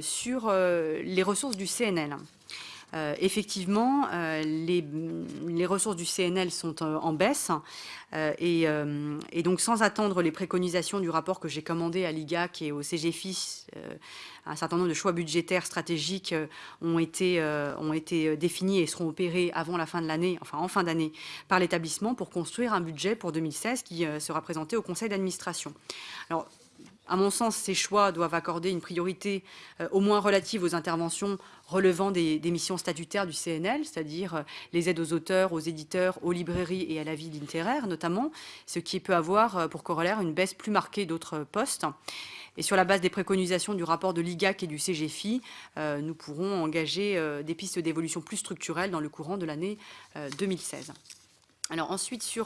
sur les ressources du CNL. Euh, effectivement, euh, les, ressources du CNL sont euh, en baisse et, donc sans attendre les préconisations du rapport que j'ai commandé à l'IGAC et au CGFIS, un certain nombre de choix budgétaires stratégiques ont été, ont été définis et seront opérés avant la fin de l'année, enfin en fin d'année, par l'établissement pour construire un budget pour 2016 qui sera présenté au conseil d'administration. Alors, à mon sens, ces choix doivent accorder une priorité euh, au moins relative aux interventions relevant des, missions statutaires du CNL, c'est-à-dire euh, les aides aux auteurs, aux éditeurs, aux librairies et à la vie littéraire notamment, ce qui peut avoir euh, pour corollaire une baisse plus marquée d'autres postes. Et sur la base des préconisations du rapport de l'IGAC et du CGFI, nous pourrons engager des pistes d'évolution plus structurelles dans le courant de l'année 2016. Alors ensuite, sur